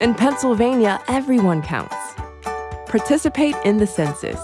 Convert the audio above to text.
In Pennsylvania, everyone counts. Participate in the census